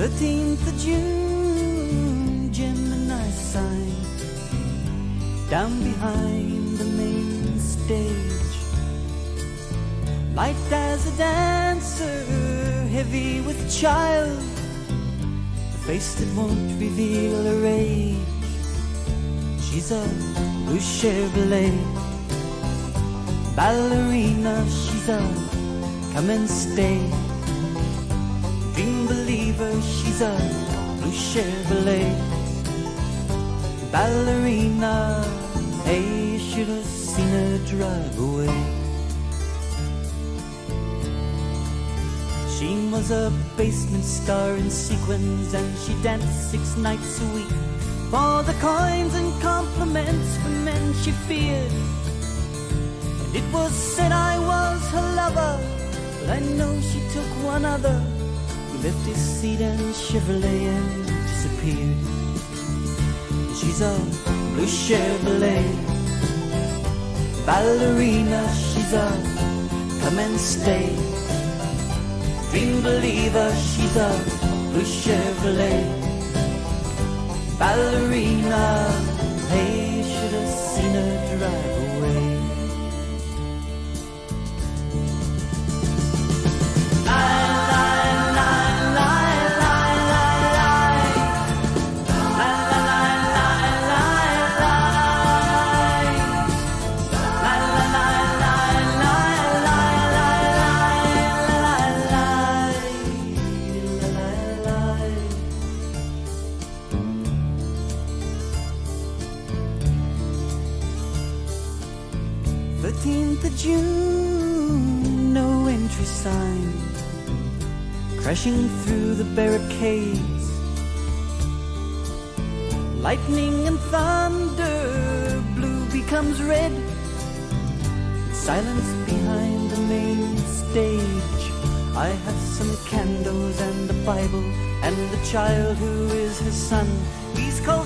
13th of June, Gemini sign down behind the main stage. Light as a dancer, heavy with child, a face that won't reveal her age. She's a blue Chevrolet ballerina, she's a come and stay. She's a blue Chevrolet ballerina. Hey, you should have seen her drive away. She was a basement star in sequins, and she danced six nights a week for the coins and compliments from men she feared. And it was said I was her lover, but I know she took one other left his seat and Chevrolet and disappeared. She's a blue Chevrolet ballerina. She's a come and stay dream believer. She's a blue Chevrolet ballerina. 15th of June, no entry sign. Crashing through the barricades. Lightning and thunder, blue becomes red. Silence behind the main stage. I have some candles and a Bible And the child who is his son. He's called.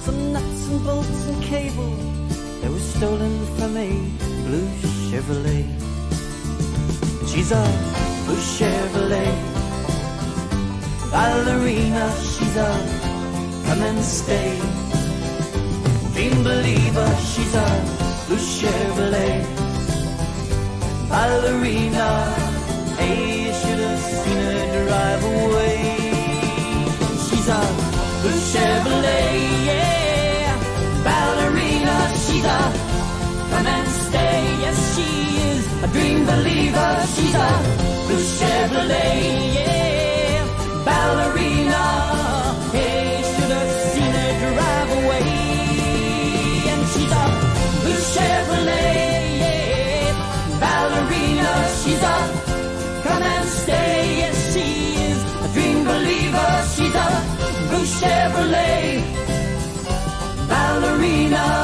Some nuts and bolts and cable that was stolen from a blue Chevrolet. She's a blue Chevrolet ballerina. She's a come and stay dream believer. She's a blue Chevrolet ballerina. Chevrolet, yeah, ballerina. She's a come and stay. Yes, she is a dream believer. She's a blue Chevrolet, yeah, Chevrolet ballerina.